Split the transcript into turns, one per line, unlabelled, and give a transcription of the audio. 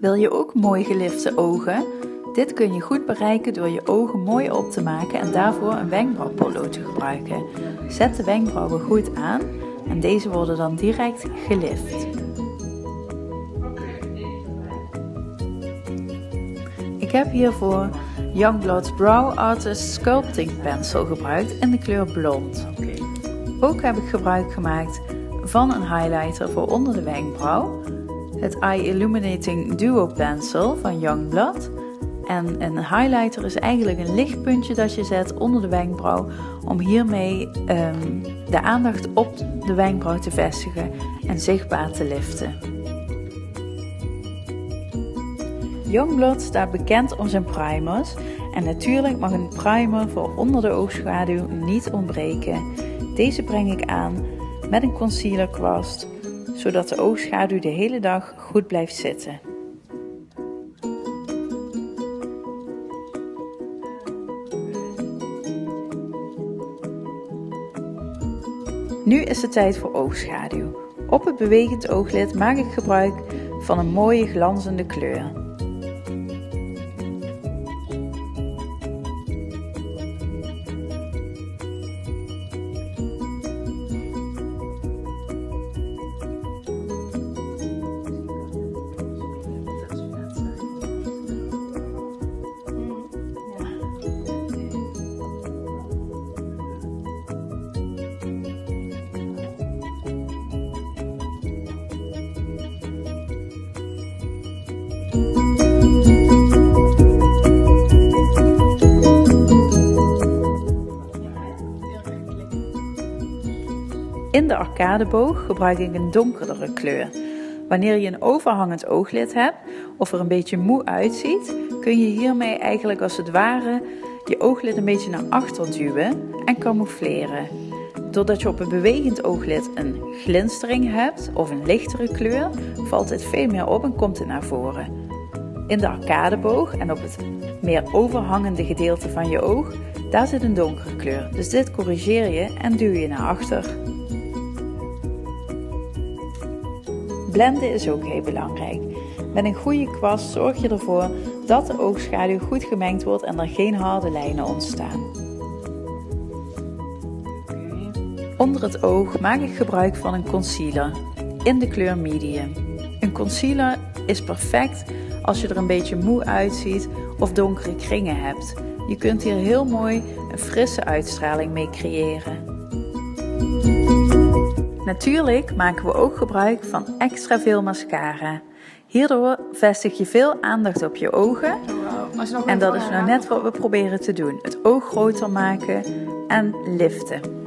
Wil je ook mooi gelifte ogen? Dit kun je goed bereiken door je ogen mooi op te maken en daarvoor een wenkbrauwpollo te gebruiken. Zet de wenkbrauwen goed aan en deze worden dan direct gelift. Ik heb hiervoor Youngblood's Brow Artist Sculpting Pencil gebruikt in de kleur blond. Ook heb ik gebruik gemaakt van een highlighter voor onder de wenkbrauw, het Eye Illuminating Duo Pencil van Youngblood. En een highlighter is eigenlijk een lichtpuntje dat je zet onder de wenkbrauw om hiermee um, de aandacht op de wenkbrauw te vestigen en zichtbaar te liften. Youngblood staat bekend om zijn primers en natuurlijk mag een primer voor onder de oogschaduw niet ontbreken. Deze breng ik aan met een concealer kwast, zodat de oogschaduw de hele dag goed blijft zitten. Nu is het tijd voor oogschaduw. Op het bewegend ooglid maak ik gebruik van een mooie glanzende kleur. In de arcadeboog gebruik ik een donkerdere kleur. Wanneer je een overhangend ooglid hebt of er een beetje moe uitziet, kun je hiermee eigenlijk als het ware je ooglid een beetje naar achter duwen en camoufleren. Doordat je op een bewegend ooglid een glinstering hebt of een lichtere kleur, valt het veel meer op en komt het naar voren. In de arcadeboog en op het meer overhangende gedeelte van je oog, daar zit een donkere kleur. Dus dit corrigeer je en duw je naar achter. Blenden is ook heel belangrijk. Met een goede kwast zorg je ervoor dat de oogschaduw goed gemengd wordt en er geen harde lijnen ontstaan. Onder het oog maak ik gebruik van een concealer in de kleur medium. Een concealer is perfect als je er een beetje moe uitziet of donkere kringen hebt. Je kunt hier heel mooi een frisse uitstraling mee creëren. Natuurlijk maken we ook gebruik van extra veel mascara. Hierdoor vestig je veel aandacht op je ogen. En dat is nou net wat we proberen te doen. Het oog groter maken en liften.